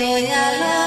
Estoy al lado.